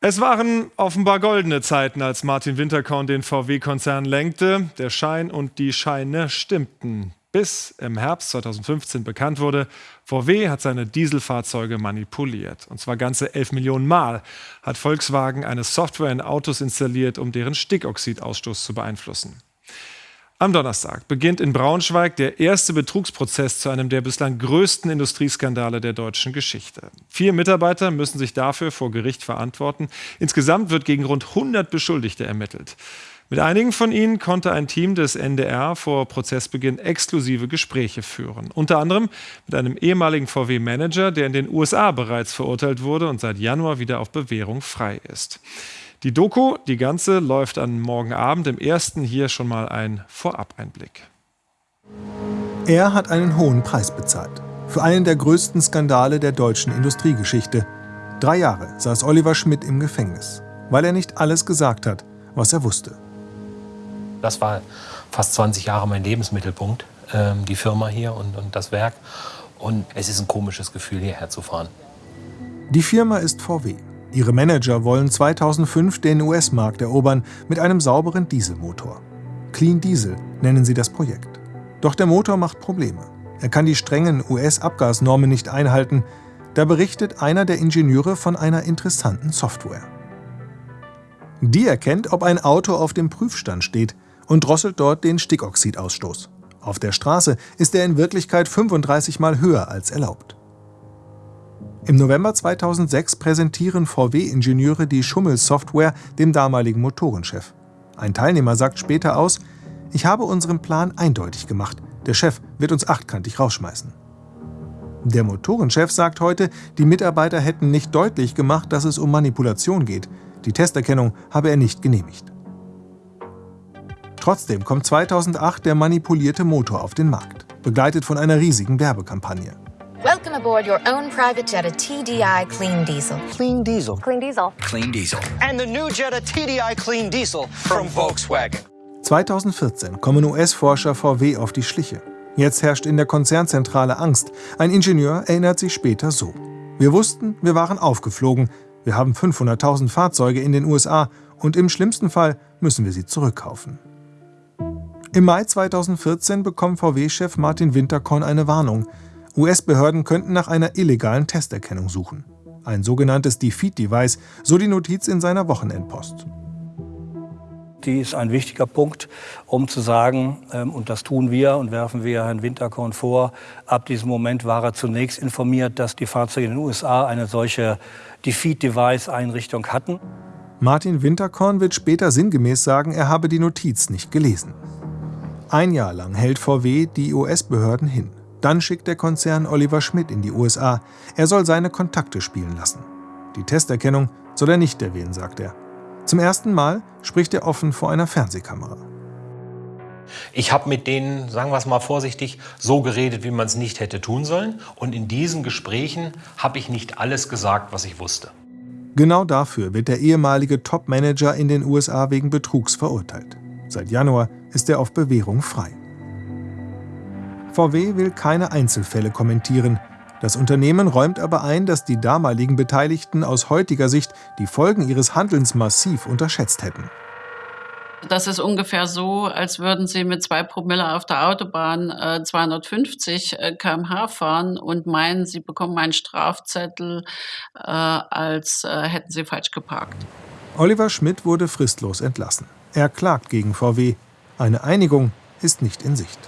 Es waren offenbar goldene Zeiten, als Martin Winterkorn den VW-Konzern lenkte. Der Schein und die Scheine stimmten. Bis im Herbst 2015 bekannt wurde, VW hat seine Dieselfahrzeuge manipuliert. Und zwar ganze 11 Millionen Mal hat Volkswagen eine Software in Autos installiert, um deren Stickoxidausstoß zu beeinflussen. Am Donnerstag beginnt in Braunschweig der erste Betrugsprozess zu einem der bislang größten Industrieskandale der deutschen Geschichte. Vier Mitarbeiter müssen sich dafür vor Gericht verantworten. Insgesamt wird gegen rund 100 Beschuldigte ermittelt. Mit einigen von ihnen konnte ein Team des NDR vor Prozessbeginn exklusive Gespräche führen. Unter anderem mit einem ehemaligen VW-Manager, der in den USA bereits verurteilt wurde und seit Januar wieder auf Bewährung frei ist. Die Doku, die ganze, läuft an morgen Abend. Im ersten hier schon mal ein Vorab-Einblick. Er hat einen hohen Preis bezahlt. Für einen der größten Skandale der deutschen Industriegeschichte. Drei Jahre saß Oliver Schmidt im Gefängnis, weil er nicht alles gesagt hat, was er wusste. Das war fast 20 Jahre mein Lebensmittelpunkt, ähm, die Firma hier und, und das Werk. Und es ist ein komisches Gefühl, hierher zu fahren. Die Firma ist VW. Ihre Manager wollen 2005 den US-Markt erobern mit einem sauberen Dieselmotor. Clean Diesel nennen sie das Projekt. Doch der Motor macht Probleme. Er kann die strengen US-Abgasnormen nicht einhalten. Da berichtet einer der Ingenieure von einer interessanten Software. Die erkennt, ob ein Auto auf dem Prüfstand steht und drosselt dort den Stickoxidausstoß. Auf der Straße ist er in Wirklichkeit 35 Mal höher als erlaubt. Im November 2006 präsentieren VW-Ingenieure die Schummelsoftware dem damaligen Motorenchef. Ein Teilnehmer sagt später aus, ich habe unseren Plan eindeutig gemacht. Der Chef wird uns achtkantig rausschmeißen. Der Motorenchef sagt heute, die Mitarbeiter hätten nicht deutlich gemacht, dass es um Manipulation geht. Die Testerkennung habe er nicht genehmigt. Trotzdem kommt 2008 der manipulierte Motor auf den Markt, begleitet von einer riesigen Werbekampagne. Aboard your own private Jetta TDI Clean Diesel. Clean Diesel. Clean Diesel. Clean Diesel. And the new Jetta TDI Clean Diesel from Volkswagen. 2014 kommen US-Forscher VW auf die Schliche. Jetzt herrscht in der Konzernzentrale Angst. Ein Ingenieur erinnert sich später so. Wir wussten, wir waren aufgeflogen. Wir haben 500.000 Fahrzeuge in den USA und im schlimmsten Fall müssen wir sie zurückkaufen. Im Mai 2014 bekommt VW-Chef Martin Winterkorn eine Warnung. US-Behörden könnten nach einer illegalen Testerkennung suchen. Ein sogenanntes Defeat-Device, so die Notiz in seiner Wochenendpost. Die ist ein wichtiger Punkt, um zu sagen, ähm, und das tun wir und werfen wir Herrn Winterkorn vor, ab diesem Moment war er zunächst informiert, dass die Fahrzeuge in den USA eine solche Defeat-Device-Einrichtung hatten. Martin Winterkorn wird später sinngemäß sagen, er habe die Notiz nicht gelesen. Ein Jahr lang hält VW die US-Behörden hin. Dann schickt der Konzern Oliver Schmidt in die USA. Er soll seine Kontakte spielen lassen. Die Testerkennung soll er nicht erwähnen, sagt er. Zum ersten Mal spricht er offen vor einer Fernsehkamera. Ich habe mit denen, sagen wir es mal vorsichtig, so geredet, wie man es nicht hätte tun sollen. Und in diesen Gesprächen habe ich nicht alles gesagt, was ich wusste. Genau dafür wird der ehemalige Top-Manager in den USA wegen Betrugs verurteilt. Seit Januar ist er auf Bewährung frei. VW will keine Einzelfälle kommentieren. Das Unternehmen räumt aber ein, dass die damaligen Beteiligten aus heutiger Sicht die Folgen ihres Handelns massiv unterschätzt hätten. Das ist ungefähr so, als würden Sie mit zwei Promille auf der Autobahn äh, 250 äh, km/h fahren und meinen, Sie bekommen einen Strafzettel, äh, als äh, hätten Sie falsch geparkt. Oliver Schmidt wurde fristlos entlassen. Er klagt gegen VW. Eine Einigung ist nicht in Sicht.